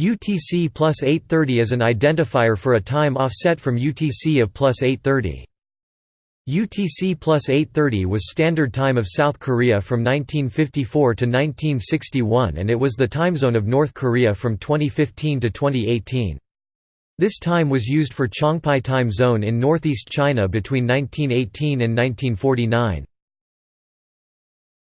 UTC plus 830 is an identifier for a time offset from UTC of plus 830. UTC plus 830 was standard time of South Korea from 1954 to 1961 and it was the time zone of North Korea from 2015 to 2018. This time was used for Changpai time zone in northeast China between 1918 and 1949.